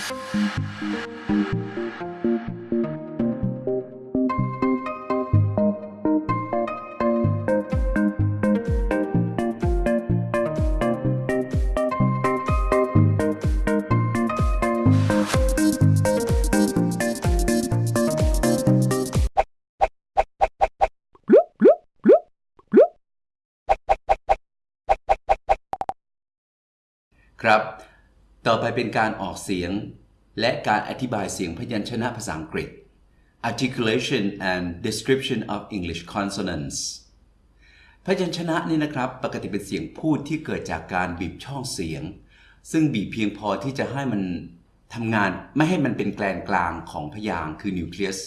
ครับ ต่อไปเป็นการออกเสียง และการอธิบายเสียงพยัญชนะภาษาอังกฤษ articulation and description of English consonants พยัญชนะนี่นะครับ ปกติเป็นเสียงพูดที่เกิดจากการบีบช่องเสียง ซึ่งบีบเพียงพอที่จะให้มันทำงานไม่ให้มันเป็นแกลนกลางของพยางค์คือนิวเคลียส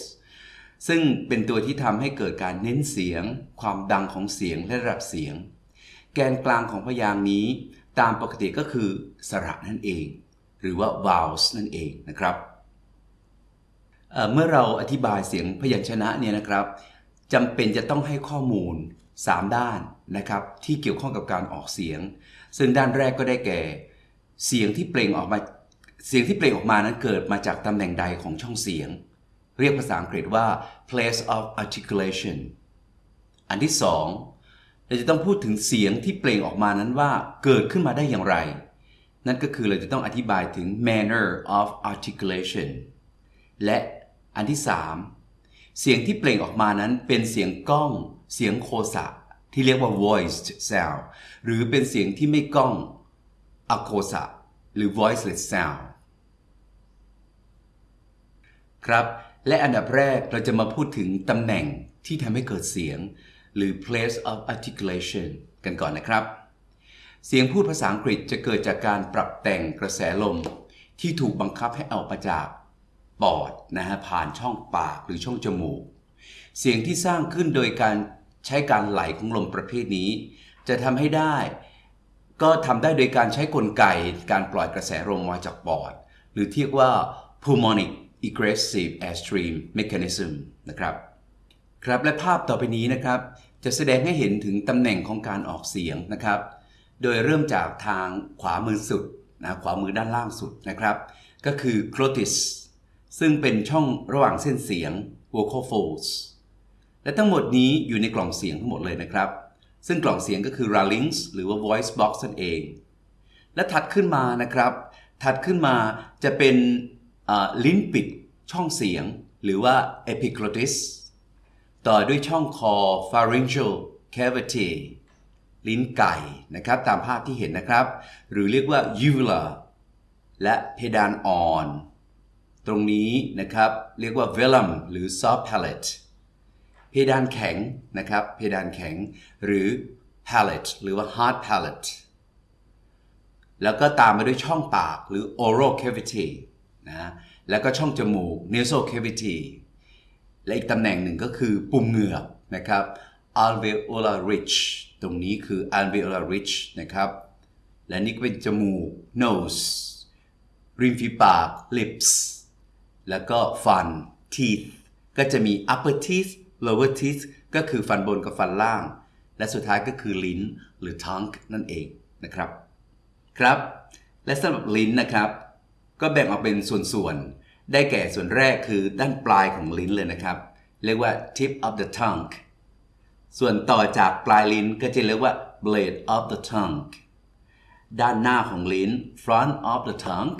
ซึ่งเป็นตัวที่ทำให้เกิดการเน้นเสียง ความดังของเสียงและระดับเสียง แกนกลางของพยางค์นี้ ตามปกติก็คือสระนั่นเอง หรือว่า vowels นั่นเองนะครับเเมื่อเราอธิบายเสียงพยัญชนะเนี่ยนะครับจำเป็นจะต้องให้ข้อมูล 3 ด้านนะครับที่เกี่ยวข้องกับการออกเสียง ซึ่งด้านแรกก็ได้แก่ เสียงที่เปล่งออกมาเสียงที่เปล่งออกมานั้นเกิดมาจากตำแหน่งใดของช่องเสียง เรียกภาษาอังกฤษว่า place of articulation อันที่สอง เราจะต้องพูดถึงเสียงที่เปล่งออกมานั้นว่าเกิดขึ้นมาได้อย่างไร นั่นก็คือเราจะต้องอธิบายถึง manner of articulation และอันที่ 3 เสียงที่เปล่งออกมานั้นเป็นเสียงก้อง เสียงโคสะที่เรียกว่า voiced sound หรือเป็นเสียงที่ไม่ก้องอโคสะหรือ voiceless sound ครับ และอันดับแรกเราจะมาพูดถึงตำแหน่งที่ทำให้เกิดเสียง หรือ place of articulation กันก่อนนะครับ เสียงพูดภาษาอังกฤษจะเกิดจากการปรับแต่งกระแสลม ที่ถูกบังคับให้ออกมาจากปอดนะฮะผ่านช่องปากหรือช่องจมูก เสียงที่สร้างขึ้นโดยการใช้การไหลของลมประเภทนี้ จะทำให้ได้ ก็ทำได้โดยการใช้กลไกการปล่อยกระแสลมมาจากปอด หรือเรียกว่า pulmonic egressive airstream mechanism นะครับ ครับและภาพต่อไปนี้นะครับ จะแสดงให้เห็นถึงตำแหน่งของการออกเสียงนะครับ โดยเริ่มจากทางขวามือสุดนะขวามือด้านล่างสุดนะครับ ก็คือ glotis ซึ่งเป็นช่องระหว่างเส้นเสียง vocal folds และทั้งหมดนี้อยู่ในกล่องเสียงทั้งหมดเลยนะครับ ซึ่งกล่องเสียงก็คือ larynx หรือว่า voice box นั่นเอง และถัดขึ้นมานะครับ ถัดขึ้นมาจะเป็นลิ้นปิดช่องเสียง หรือว่า epiglottis ต่อด้วยช่องคอ pharyngeal cavity ลิ้นไก่นะครับตามภาพที่เห็นนะครับ หรือเรียกว่า uvula และเพดานอ่อน ตรงนี้นะครับเรียกว่า velum หรือ soft palate เพดานแข็งนะครับเพดานแข็งหรือ palate หรือว่า hard palate แล้วก็ตามมาด้วยช่องปากหรือ oral cavity นะแล้วก็ช่องจมูก nasal cavity และอีกตำแหน่งหนึ่งก็คือปุ่มเหงือกนะครับ alveolar ridge ตรงนี้คือ alveolar ridge นะครับ และนี่ก็เป็นจมูก nose ริมฝีปาก lips แล้วก็ฟัน teeth ก็จะมี upper teeth lower teeth ก็คือฟันบนกับฟันล่าง และสุดท้ายก็คือลิ้นหรือ tongue นั่นเองนะครับ ครับ และสำหรับลิ้นนะครับ ก็แบ่งออกเป็นส่วนๆ ได้แก่ส่วนแรกคือด้านปลายของลิ้นเลยนะครับ เรียกว่า tip of the tongue ส่วนต่อจากปลายลิ้นก็จะเรียกว่า blade of the tongue ด้านหน้าของลิ้น front of the tongue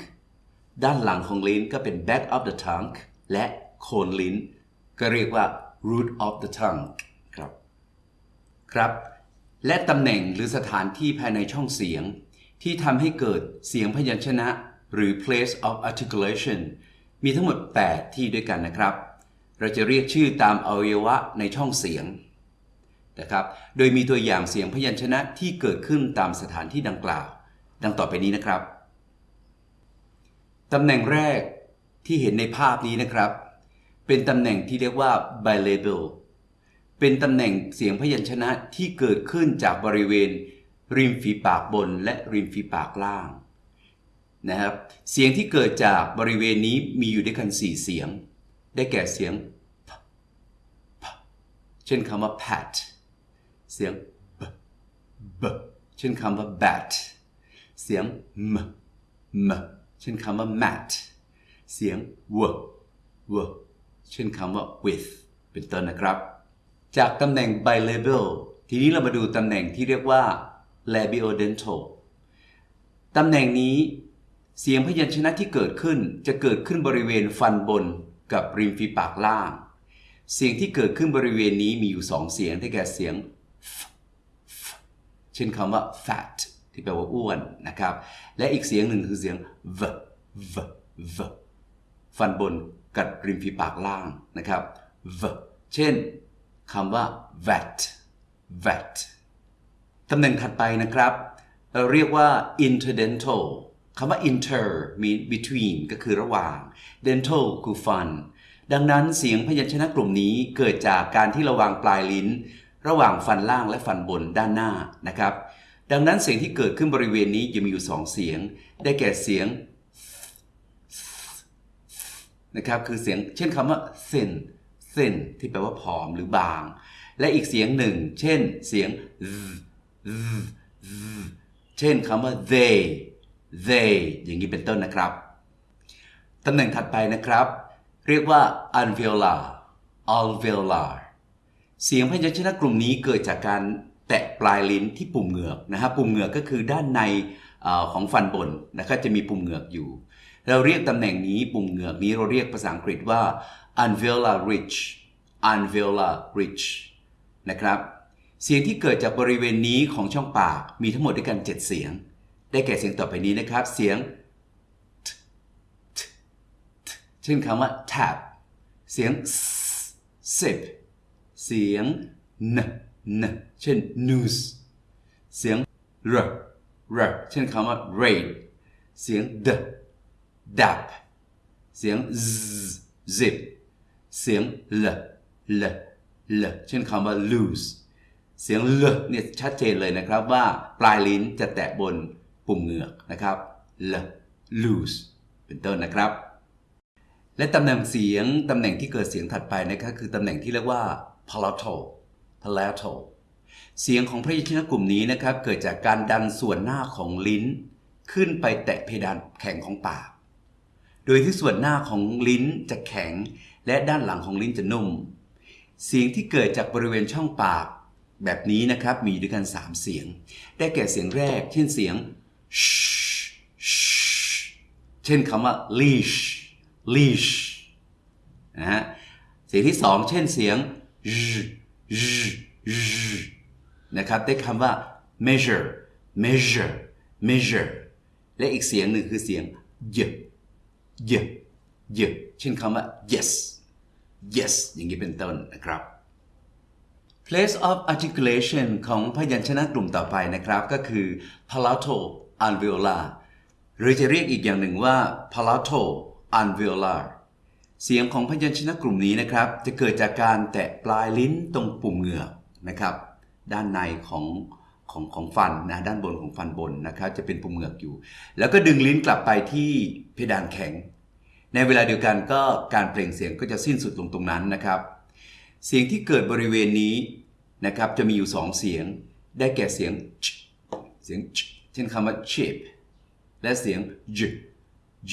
ด้านหลังของลิ้นก็เป็น back of the tongue และโคนลิ้น ก็เรียกว่า root of the tongue ครับ ครับ และตำแหน่งหรือสถานที่ภายในช่องเสียง ที่ทำให้เกิดเสียงพยัญชนะ หรือ place of articulation มีทั้งหมด 8 ที่ด้วยกันนะครับ เราจะเรียกชื่อตามอวัยวะในช่องเสียงนะครับ โดยมีตัวอย่างเสียงพยัญชนะที่เกิดขึ้นตามสถานที่ดังกล่าว ดังต่อไปนี้นะครับ ตำแหน่งแรกที่เห็นในภาพนี้นะครับ เป็นตำแหน่งที่เรียกว่า bilabial เป็นตำแหน่งเสียงพยัญชนะที่เกิดขึ้นจากบริเวณ ริมฝีปากบนและริมฝีปากล่าง นะครับเสียงที่เกิดจากบริเวณนี้มีอยู่ด้วยกัน 4 เสียง ได้แก่เสียง เช่นคำว่า pat เสียง b b เช่นคำว่า bat เสียง m m เช่นคำว่า mat เสียง w w เช่นคำว่า with เป็นต้นนะครับ จากตำแหน่ง bilabial ทีนี้เรามาดูตำแหน่งที่เรียกว่า labiodental ตำแหน่งนี้ เสียงพยัญชนะที่เกิดขึ้นจะเกิดขึ้นบริเวณฟันบนกับริมฝีปากล่าง เสียงที่เกิดขึ้นบริเวณนี้มีอยู่สองเสียงได้แก่เสียง f f เช่นคำว่า fat ที่แปลว่าอ้วนนะครับ และอีกเสียงหนึ่งคือเสียง v v v ฟันบนกับริมฝีปากล่างนะครับ v เช่นคำว่า vat vat ตำแหน่งถัดไปนะครับ เราเรียกว่า interdental คำว่า inter มี between ก็คือระหว่าง dental คือ ฟัน ดังนั้นเสียงพยัญชนะกลุ่มนี้เกิดจากการที่ระวางปลายลิ้น ระหว่างฟันล่างและฟันบนด้านหน้านะครับ ดังนั้นเสียงที่เกิดขึ้นบริเวณนี้จะมีอยู่สองเสียง ได้แก่เสียงนะครับคือเสียงเช่นคำว่า thin thin ที่แปลว่าผอมหรือบาง และอีกเสียงหนึ่ง เช่นเสียง เช่นคำว่า they they อย่างนี้เป็นต้นนะครับ ตำแหน่งถัดไปนะครับ เรียกว่า alveolar alveolar เสียงพยัญชนะกลุ่มนี้เกิดจากการแตะปลายลิ้นที่ปุ่มเหงือกนะฮะปุ่มเหงือกก็คือด้านในอของฟันบนนะครับจะมีปุ่มเหงือกอยู่ เราเรียกตำแหน่งนี้ปุ่มเหงือกนี้เราเรียกภาษาอังกฤษว่า alveolar ridge alveolar ridge นะครับ เสียงที่เกิดจากบริเวณนี้ของช่องปากมีทั้งหมดด้วยกัน 7 เสียง ได้แก่เสียงต่อไปนี้นะครับ เสียง t t t เช่นคำว่า tap เสียง s sip เสียง n n เช่น news เสียง r r เช่นคำว่า rain เสียง d dap เสียง z zip เสียง l l l เช่นคำว่า lose เสียง l เนี่ยชัดเจนเลยนะครับว่าปลายลิ้นจะแตะบน ปุ่มเหงือกนะครับ l lose เป็นต้นนะครับ และตำแหน่งเสียงตำแหน่งที่เกิดเสียงถัดไปนะครับคือตำแหน่งที่เรียกว่า palatal palatal เสียงของพยัญชนะกลุ่มนี้นะครับเกิดจากการดันส่วนหน้าของลิ้น ขึ้นไปแตะเพดานแข็งของปาก โดยที่ส่วนหน้าของลิ้นจะแข็ง และด้านหลังของลิ้นจะนุ่ม เสียงที่เกิดจากบริเวณช่องปาก แบบนี้นะครับมีด้วยกัน 3 เสียง ได้แก่เสียงแรก เช่นเสียง เช่นคำว่า leash leash นะฮะเสียงที่สองเช่นเสียง z z นะครับได้คำว่า measure measure measure และอีกเสียงหนึ่งคือเสียง y y y เช่นคำว่า yes yes อย่างนี้เป็นต้นนะครับ place of articulation ของพยัญชนะกลุ่มต่อไปนะครับก็คือ palatal alveolar หรือจะเรียกอีกอย่างหนึ่งว่า palatal alveolar เสียงของพยัญชนะกลุ่มนี้นะครับ จะเกิดจากการแตะปลายลิ้นตรงปุ่มเหงือกนะครับ ด้านในของของของฟันนะด้านบนของฟันบนนะครับ จะเป็นปุ่มเหงือกอยู่ แล้วก็ดึงลิ้นกลับไปที่เพดานแข็ง ในเวลาเดียวกันก็การเปล่งเสียงก็จะสิ้นสุดลงตรงนั้นนะครับ เสียงที่เกิดบริเวณนี้นะครับจะมีอยู่สองเสียง ได้แก่เสียง เสียง เช่นคำว่า chip และเสียง j j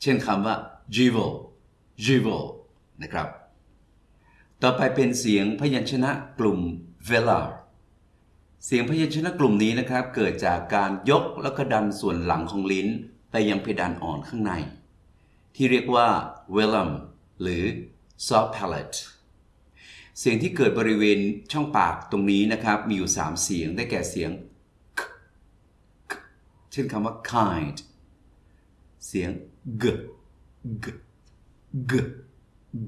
เช่นคำว่า jivel jivel นะครับ ต่อไปเป็นเสียงพยัญชนะกลุ่ม velar เสียงพยัญชนะกลุ่มนี้นะครับ เกิดจากการยกแล้วก็ดันส่วนหลังของลิ้น ไปยังเพดานอ่อนข้างใน ที่เรียกว่า velum หรือ soft palate เสียงที่เกิดบริเวณช่องปากตรงนี้นะครับ มีอยู่ 3 เสียงได้แก่เสียง เช่นคำว่า kind เสียง g g g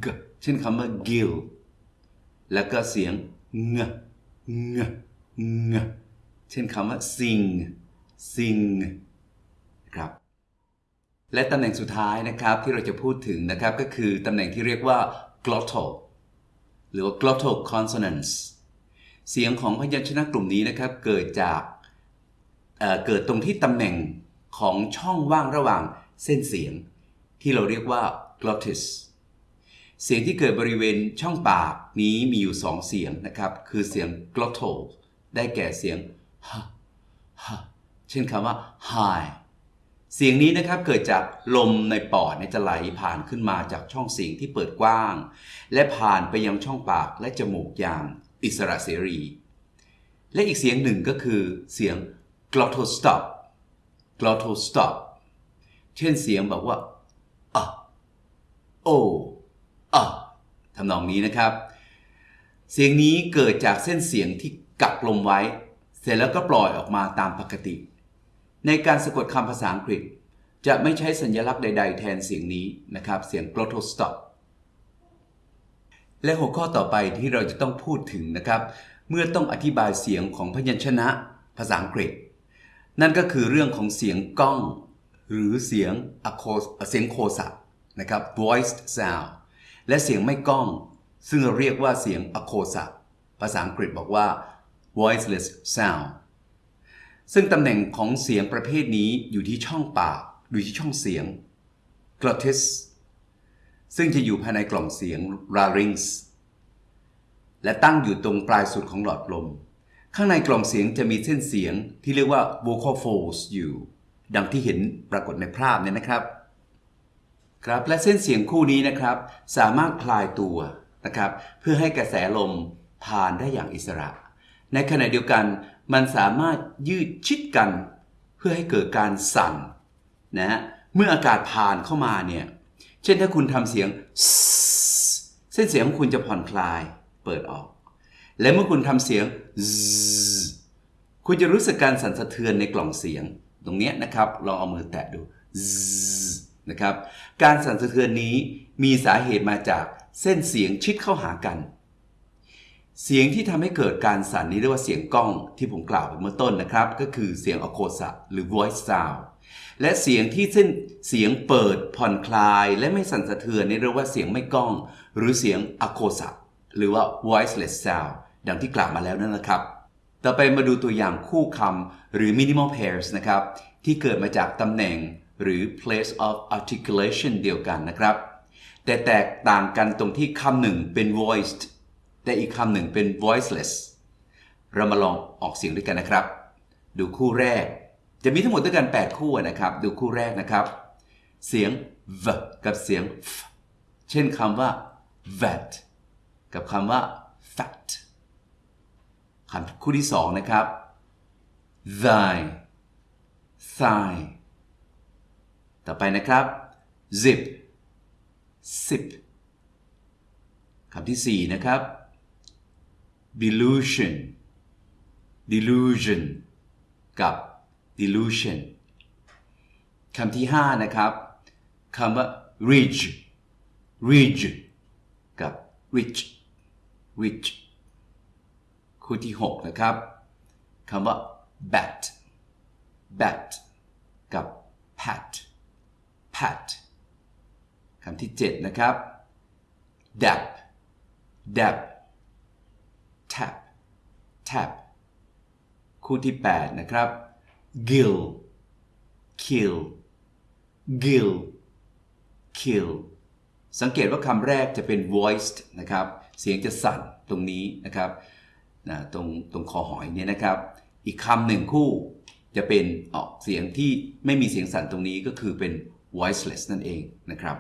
g เช่นคำว่า gill แล้วก็เสียง ng ng ng เช่นคำว่า sing sing นะครับ และตำแหน่งสุดท้ายนะครับที่เราจะพูดถึงนะครับก็คือตำแหน่งที่เรียกว่า glottal หรือว่า glottal consonants เสียงของพยัญชนะกลุ่มนี้นะครับเกิดจาก เกิดตรงที่ตำแหน่งของช่องว่างระหว่างเส้นเสียง ที่เราเรียกว่า glottis เสียงที่เกิดบริเวณช่องปากนี้มีอยู่สองเสียงนะครับ คือเสียง glottal ได้แก่เสียง h h เช่นคำว่า high เสียงนี้นะครับเกิดจากลมในปอดจะไหลผ่านขึ้นมาจากช่องเสียงที่เปิดกว้าง และผ่านไปยังช่องปากและจมูกอย่างอิสระเสรี และอีกเสียงหนึ่งก็คือเสียง glottostop glottostop เช่นเสียงแบบว่าอะโออะทำนองนี้นะครับ เสียงนี้เกิดจากเส้นเสียงที่กักลมไว้ เสร็จแล้วก็ปล่อยออกมาตามปกติ ในการสะกดคำภาษาอังกฤษ จะไม่ใช้สัญลักษณ์ใด ๆ แทนเสียงนี้นะครับ เสียง glottostop และหัวข้อต่อไปที่เราจะต้องพูดถึงนะครับ เมื่อต้องอธิบายเสียงของพยัญชนะภาษาอังกฤษ นั่นก็คือเรื่องของเสียงก้อง หรือเสียงอะโคเสียงโคสะนะครับ voiced sound และเสียงไม่ก้อง ซึ่งเราเรียกว่าเสียงอะโคสะภาษาอังกฤษบอกว่า voiceless sound ซึ่งตำแหน่งของเสียงประเภทนี้อยู่ที่ช่องปากอยู่ที่ช่องเสียง glottis ซึ่งจะอยู่ภายในกล่องเสียง larynx และตั้งอยู่ตรงปลายสุดของหลอดลม ข้างในกล่องเสียงจะมีเส้นเสียงที่เรียกว่า vocal folds อยู่ ดังที่เห็นปรากฏในภาพเนี่ยนะครับ ครับและเส้นเสียงคู่นี้นะครับ สามารถคลายตัวนะครับ เพื่อให้กระแสลมผ่านได้อย่างอิสระ ในขณะเดียวกันมันสามารถยืดชิดกัน เพื่อให้เกิดการสั่นนะฮะเมื่ออากาศผ่านเข้ามาเนี่ย เช่นถ้าคุณทำเสียง เส้นเสียงของคุณจะผ่อนคลายเปิดออก และเมื่อคุณทำเสียงคุณจะรู้สึกการสั่นสะเทือนในกล่องเสียง ตรงนี้นะครับลองเอามือแตะดูนะครับ การสั่นสะเทือนนี้มีสาเหตุมาจากเส้นเสียงชิดเข้าหากัน เสียงที่ทำให้เกิดการสั่นนี้เรียกว่าเสียงกล้องที่ผมกล่าวไปเมื่อต้นนะครับ ก็คือเสียงอโคสะหรือ voice sound และเสียงที่เส้นเสียงเปิดผ่อนคลาย และไม่สั่นสะเทือนนี่เรียกว่าเสียงไม่กล้อง หรือเสียงอโคสะหรือว่า voiceless sound ดังที่กล่าวมาแล้วนั่นนะครับ ต่อไปมาดูตัวอย่างคู่คำหรือ minimal pairs นะครับ ที่เกิดมาจากตำแหน่งหรือ place of articulation เดียวกันนะครับ แต่แตกต่างกันตรงที่คำหนึ่งเป็น voiced แต่อีกคำหนึ่งเป็น voiceless เรามาลองออกเสียงด้วยกันนะครับ ดูคู่แรก จะมีทั้งหมดด้วยกัน 8 คู่นะครับ ดูคู่แรกนะครับ เสียง v กับเสียง f เช่นคำว่า vet กับคำว่า fat คำคู่ที่สองนะครับ thy thigh ต่อไปนะครับ zip zip คำที่สี่นะครับ delusion delusion กับ delusion คำที่ห้านะครับคำว่า ridge ridge กับ rich rich คู่ที่ 6 นะครับคำว่า bat bat กับ pat pat คำที่ 7 นะครับ dap dap tap tap คู่ที่ 8 นะครับ gill kill gill kill สังเกตว่าคำแรกจะเป็น voiced นะครับ เสียงจะสั่นตรงนี้นะครับ นะตรงตรงคอหอยเนี่ยนะครับ อีกคำหนึ่งคู่จะเป็นออกเสียงที่ไม่มีเสียงสั่นตรงนี้ก็คือเป็น voiceless นั่นเองนะครับ